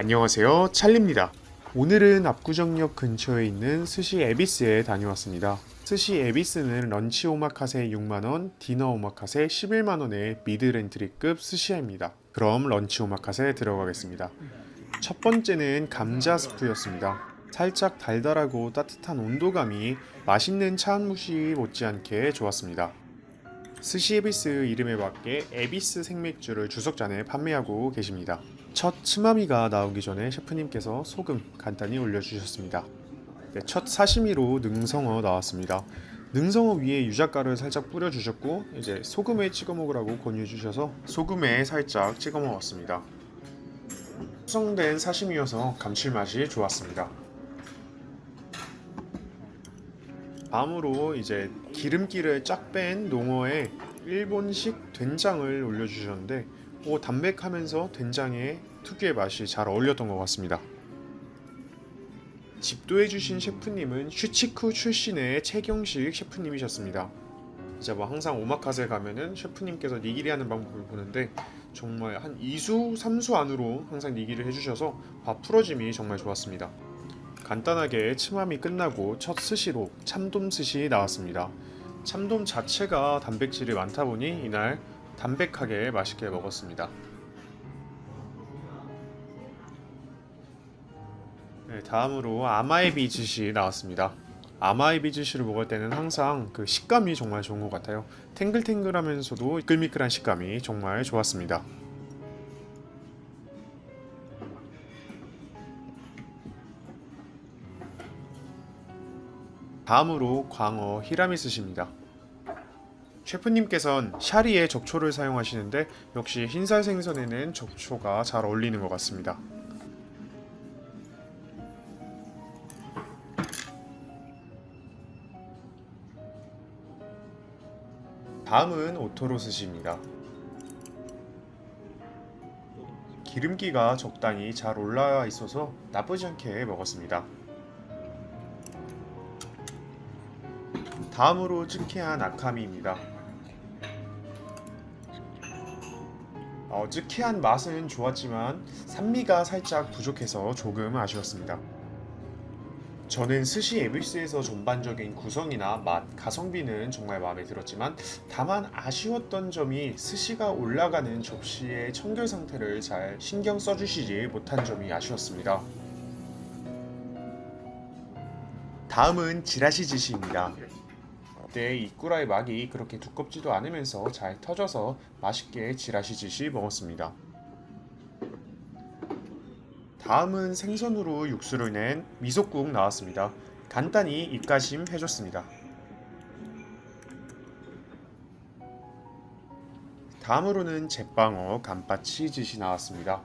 안녕하세요. 찰리입니다. 오늘은 압구정역 근처에 있는 스시 에비스에 다녀왔습니다. 스시 에비스는 런치 오마카세 6만원, 디너 오마카세 11만원의 middle entry급 스시입니다. 그럼 런치 오마카세 들어가겠습니다. 첫 번째는 감자 스프였습니다. 살짝 달달하고 따뜻한 온도감이 맛있는 차완무시 못지않게 좋았습니다. 스시 에비스 이름에 맞게 에비스 생맥주를 주석잔에 판매하고 계십니다. 첫 츠마미가 나오기 전에 셰프님께서 소금 간단히 올려주셨습니다. 네, 첫 사시미로 능성어 나왔습니다. 능성어 위에 유자가를 살짝 뿌려주셨고 이제 소금에 찍어 먹으라고 권유해 주셔서 소금에 살짝 찍어 먹었습니다. 숙성된 사시미여서 감칠맛이 좋았습니다. 다음으로 이제 기름기를 쫙 뺀 농어에 일본식 된장을 올려주셨는데 오, 담백하면서 된장의 특유의 맛이 잘 어울렸던 것 같습니다. 집도해주신 셰프님은 슈치쿠 출신의 최경식 셰프님이셨습니다. 이제 뭐 항상 오마카세 가면은 셰프님께서 니기리 하는 방법을 보는데 정말 한 2수, 3수 안으로 항상 니기를 해주셔서 밥 풀어짐이 정말 좋았습니다. 간단하게 츠마미 끝나고 첫 스시로 참돔 스시 나왔습니다. 참돔 자체가 단백질이 많다 보니 이날 담백하게 맛있게 먹었습니다. 네, 다음으로 아마에비 즈시 나왔습니다. 아마에비 즈시를 먹을 때는 항상 그 식감이 정말 좋은 것 같아요. 탱글탱글하면서도 미끌미끌한 식감이 정말 좋았습니다. 다음으로 광어 히라메 스시입니다. 셰프님께선 샤리에 적초를 사용하시는데 역시 흰살 생선에는 적초가 잘 어울리는 것 같습니다. 다음은 오토로 스시입니다. 기름기가 적당히 잘 올라와 있어서 나쁘지 않게 먹었습니다. 다음으로 즈케한 아카미입니다. 어, 즈케한 맛은 좋았지만 산미가 살짝 부족해서 조금 아쉬웠습니다. 저는 스시 에비스에서 전반적인 구성이나 맛, 가성비는 정말 마음에 들었지만 다만 아쉬웠던 점이 스시가 올라가는 접시의 청결 상태를 잘 신경 써주시지 못한 점이 아쉬웠습니다. 다음은 지라시 지시입니다. 그때 이 꾸라의 막이 그렇게 두껍지도 않으면서 잘 터져서 맛있게 지라시짓이 먹었습니다. 다음은 생선으로 육수를 낸 미소국 나왔습니다. 간단히 입가심 해줬습니다. 다음으로는 제빵어 감바치짓이 나왔습니다.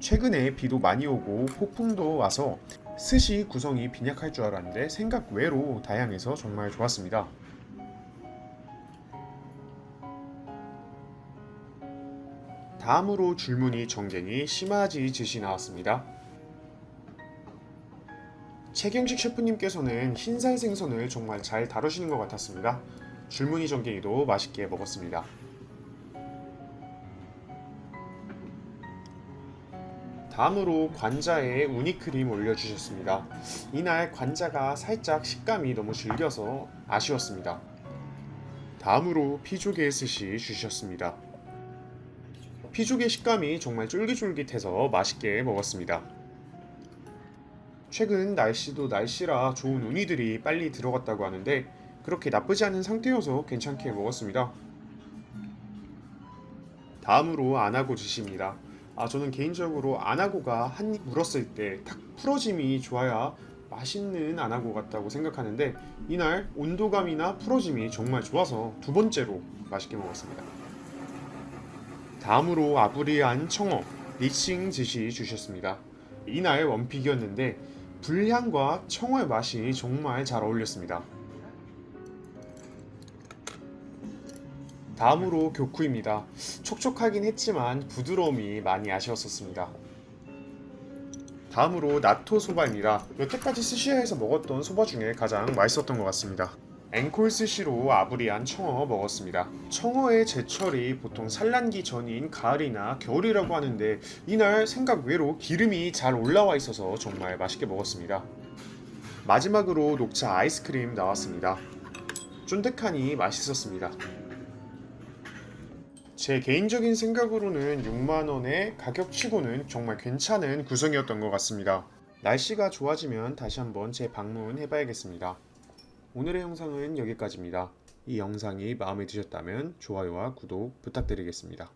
최근에 비도 많이 오고 폭풍도 와서 스시 구성이 빈약할 줄 알았는데 생각 외로 다양해서 정말 좋았습니다. 다음으로 줄무늬 정갱이 시마지 즈시 나왔습니다. 최경식 셰프님께서는 흰살 생선을 정말 잘 다루시는 것 같았습니다. 줄무늬 정갱이도 맛있게 먹었습니다. 다음으로 관자에 우니크림 올려주셨습니다. 이날 관자가 살짝 식감이 너무 질겨서 아쉬웠습니다. 다음으로 피조개 스시 주셨습니다. 피조개 식감이 정말 쫄깃쫄깃해서 맛있게 먹었습니다. 최근 날씨도 날씨라 좋은 우니들이 빨리 들어갔다고 하는데 그렇게 나쁘지 않은 상태여서 괜찮게 먹었습니다. 다음으로 안하고 주십니다. 아 저는 개인적으로 안하고가 한 입 물었을 때 탁 풀어짐이 좋아야 맛있는 안하고 같다고 생각하는데 이날 온도감이나 풀어짐이 정말 좋아서 두 번째로 맛있게 먹었습니다. 다음으로 아브리안 청어 리싱 즈시 주셨습니다. 이날 원픽이었는데 불향과 청어의 맛이 정말 잘 어울렸습니다. 다음으로 교쿠입니다. 촉촉하긴 했지만 부드러움이 많이 아쉬웠었습니다. 다음으로 나토 소바입니다. 여태까지 스시야에서 먹었던 소바 중에 가장 맛있었던 것 같습니다. 앵콜 스시로 아브리안 청어 먹었습니다. 청어의 제철이 보통 산란기 전인 가을이나 겨울이라고 하는데 이날 생각 외로 기름이 잘 올라와 있어서 정말 맛있게 먹었습니다. 마지막으로 녹차 아이스크림 나왔습니다. 쫀득하니 맛있었습니다. 제 개인적인 생각으로는 6만원의 가격치고는 정말 괜찮은 구성이었던 것 같습니다. 날씨가 좋아지면 다시 한번 재방문해봐야겠습니다. 오늘의 영상은 여기까지입니다. 이 영상이 마음에 드셨다면 좋아요와 구독 부탁드리겠습니다.